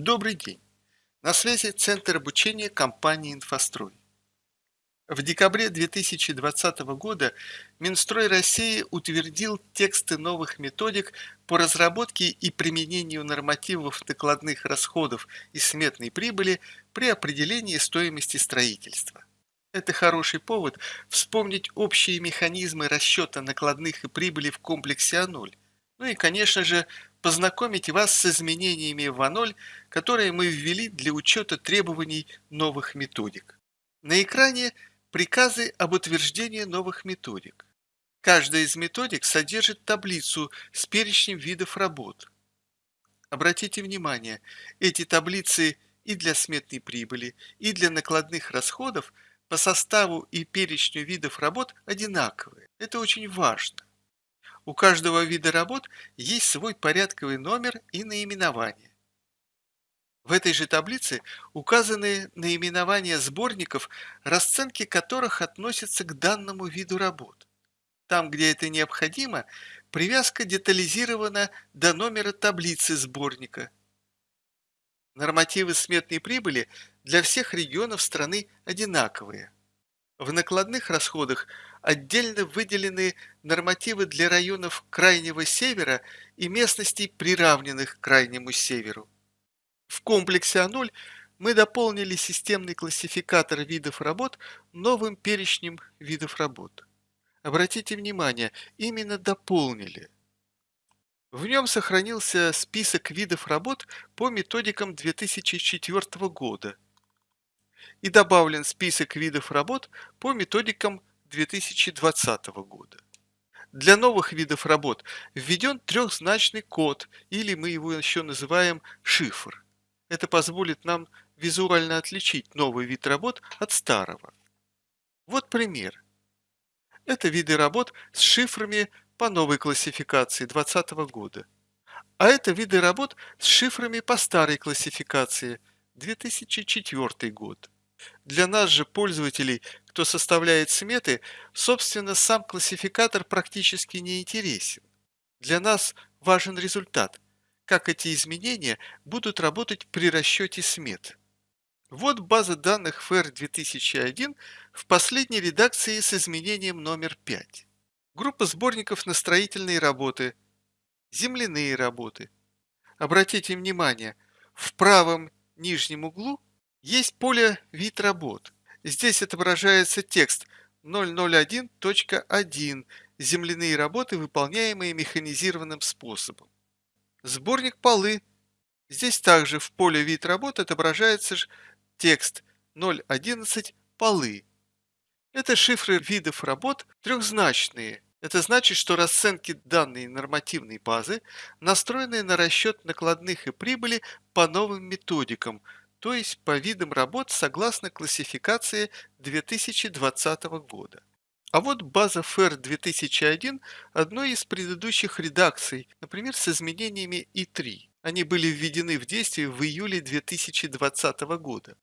Добрый день! На связи Центр обучения компании «Инфострой». В декабре 2020 года Минстрой России утвердил тексты новых методик по разработке и применению нормативов накладных расходов и сметной прибыли при определении стоимости строительства. Это хороший повод вспомнить общие механизмы расчета накладных и прибыли в комплексе А0, ну и, конечно же, познакомить вас с изменениями в А0, которые мы ввели для учета требований новых методик. На экране приказы об утверждении новых методик. Каждая из методик содержит таблицу с перечнем видов работ. Обратите внимание, эти таблицы и для сметной прибыли, и для накладных расходов по составу и перечню видов работ одинаковые. Это очень важно. У каждого вида работ есть свой порядковый номер и наименование. В этой же таблице указаны наименования сборников, расценки которых относятся к данному виду работ. Там, где это необходимо, привязка детализирована до номера таблицы сборника. Нормативы сметной прибыли для всех регионов страны одинаковые. В накладных расходах отдельно выделены нормативы для районов Крайнего Севера и местностей, приравненных к Крайнему Северу. В комплексе А0 мы дополнили системный классификатор видов работ новым перечнем видов работ. Обратите внимание, именно дополнили. В нем сохранился список видов работ по методикам 2004 года – и добавлен список видов работ по методикам 2020 года. Для новых видов работ введен трехзначный код, или мы его еще называем шифр. Это позволит нам визуально отличить новый вид работ от старого. Вот пример. Это виды работ с шифрами по новой классификации 2020 года. А это виды работ с шифрами по старой классификации 2004 год. Для нас же, пользователей, кто составляет сметы, собственно, сам классификатор практически не интересен. Для нас важен результат, как эти изменения будут работать при расчете смет. Вот база данных FAIR 2001 в последней редакции с изменением номер 5. Группа сборников на строительные работы, земляные работы. Обратите внимание, в правом нижнем углу есть поле «Вид работ». Здесь отображается текст 001.1 «Земляные работы, выполняемые механизированным способом». Сборник полы. Здесь также в поле «Вид работ» отображается текст 0.11 «Полы». Это шифры видов работ трехзначные. Это значит, что расценки данной нормативной базы настроены на расчет накладных и прибыли по новым методикам – то есть по видам работ согласно классификации 2020 года. А вот база FAIR 2001 одной из предыдущих редакций, например, с изменениями И3. Они были введены в действие в июле 2020 года.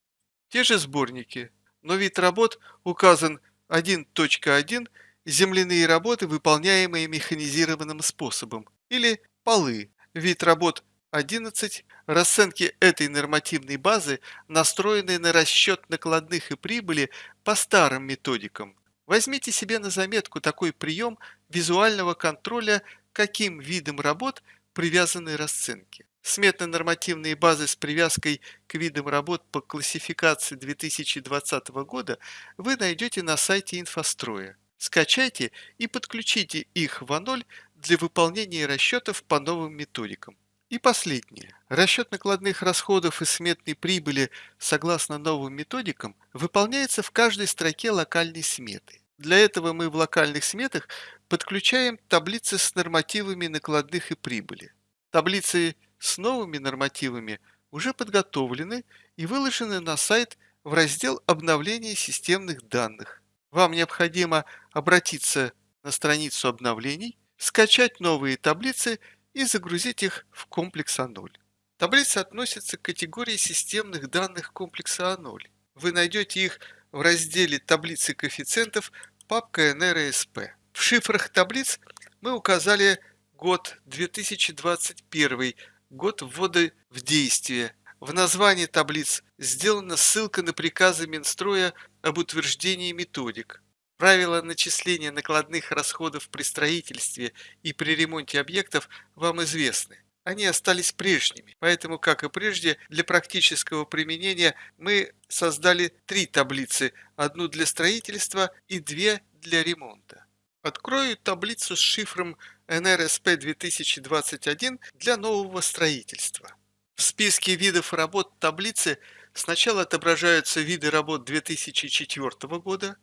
Те же сборники, но вид работ указан 1.1 земляные работы, выполняемые механизированным способом, или полы. Вид работ 11. Расценки этой нормативной базы настроены на расчет накладных и прибыли по старым методикам. Возьмите себе на заметку такой прием визуального контроля, каким видом работ привязаны расценки. Сметно-нормативные базы с привязкой к видам работ по классификации 2020 года вы найдете на сайте инфостроя. Скачайте и подключите их в А0 для выполнения расчетов по новым методикам. И последнее. Расчет накладных расходов и сметной прибыли согласно новым методикам выполняется в каждой строке локальной сметы. Для этого мы в локальных сметах подключаем таблицы с нормативами накладных и прибыли. Таблицы с новыми нормативами уже подготовлены и выложены на сайт в раздел обновления системных данных. Вам необходимо обратиться на страницу обновлений, скачать новые таблицы и загрузить их в комплекс А0. Таблица относится к категории системных данных комплекса А0. Вы найдете их в разделе «Таблицы коэффициентов» папка NRSP. В шифрах таблиц мы указали год 2021, год ввода в действие. В названии таблиц сделана ссылка на приказы Минстроя об утверждении методик. Правила начисления накладных расходов при строительстве и при ремонте объектов вам известны. Они остались прежними, поэтому, как и прежде, для практического применения мы создали три таблицы, одну для строительства и две для ремонта. Открою таблицу с шифром NRSP 2021 для нового строительства. В списке видов работ таблицы сначала отображаются виды работ 2004 года,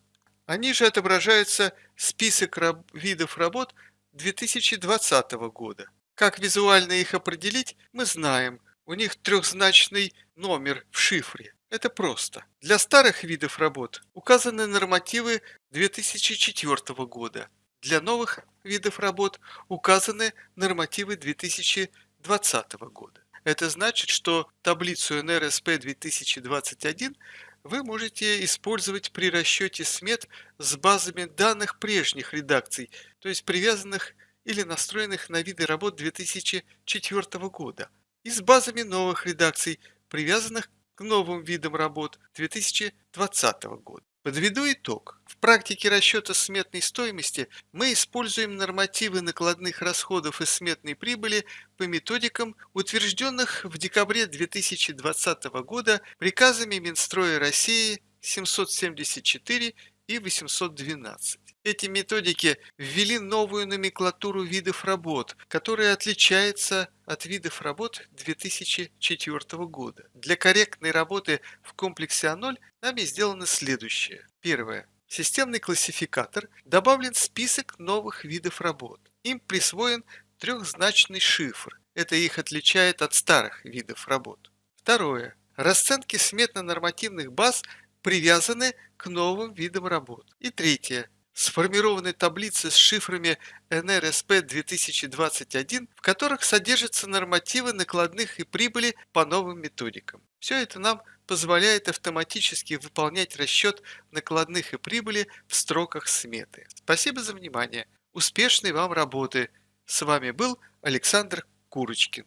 а ниже отображается список раб видов работ 2020 года. Как визуально их определить, мы знаем. У них трехзначный номер в шифре. Это просто. Для старых видов работ указаны нормативы 2004 года. Для новых видов работ указаны нормативы 2020 года. Это значит, что таблицу NRSP 2021 вы можете использовать при расчете смет с базами данных прежних редакций, то есть привязанных или настроенных на виды работ 2004 года, и с базами новых редакций, привязанных к новым видам работ 2020 года. Подведу итог. В практике расчета сметной стоимости мы используем нормативы накладных расходов и сметной прибыли по методикам, утвержденных в декабре 2020 года приказами Минстроя России 774 и 812. Эти методики ввели новую номенклатуру видов работ, которая отличается от видов работ 2004 года. Для корректной работы в комплексе А0 нами сделано следующее. Первое. В системный классификатор добавлен список новых видов работ. Им присвоен трехзначный шифр. Это их отличает от старых видов работ. Второе. Расценки сметно-нормативных баз привязаны к новым видам работ. И третье сформированы таблицы с шифрами NRSP 2021, в которых содержатся нормативы накладных и прибыли по новым методикам. Все это нам позволяет автоматически выполнять расчет накладных и прибыли в строках сметы. Спасибо за внимание. Успешной вам работы! С вами был Александр Курочкин.